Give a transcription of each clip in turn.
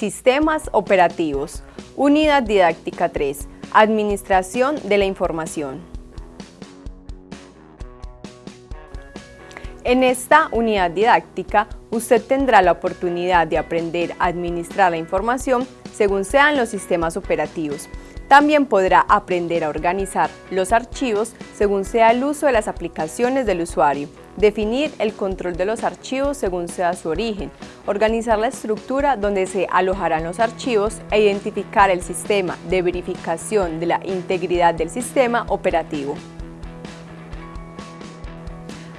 Sistemas operativos. Unidad didáctica 3. Administración de la información. En esta unidad didáctica, usted tendrá la oportunidad de aprender a administrar la información según sean los sistemas operativos. También podrá aprender a organizar los archivos según sea el uso de las aplicaciones del usuario, definir el control de los archivos según sea su origen, organizar la estructura donde se alojarán los archivos e identificar el sistema de verificación de la integridad del sistema operativo.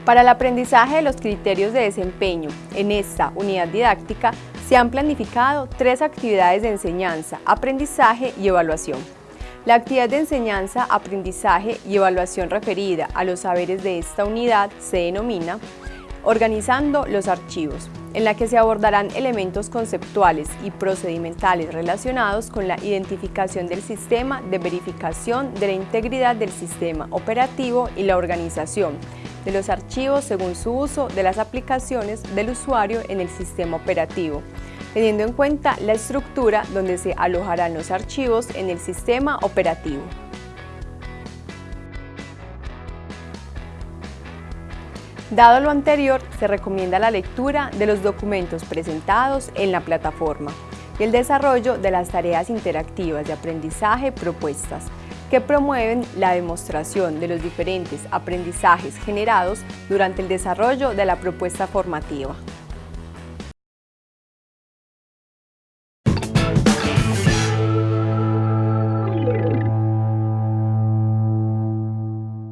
Para el aprendizaje de los criterios de desempeño en esta unidad didáctica se han planificado tres actividades de enseñanza, aprendizaje y evaluación. La actividad de enseñanza, aprendizaje y evaluación referida a los saberes de esta unidad se denomina Organizando los archivos, en la que se abordarán elementos conceptuales y procedimentales relacionados con la identificación del sistema de verificación de la integridad del sistema operativo y la organización de los archivos según su uso de las aplicaciones del usuario en el sistema operativo, teniendo en cuenta la estructura donde se alojarán los archivos en el sistema operativo. Dado lo anterior, se recomienda la lectura de los documentos presentados en la plataforma y el desarrollo de las tareas interactivas de aprendizaje propuestas, que promueven la demostración de los diferentes aprendizajes generados durante el desarrollo de la propuesta formativa.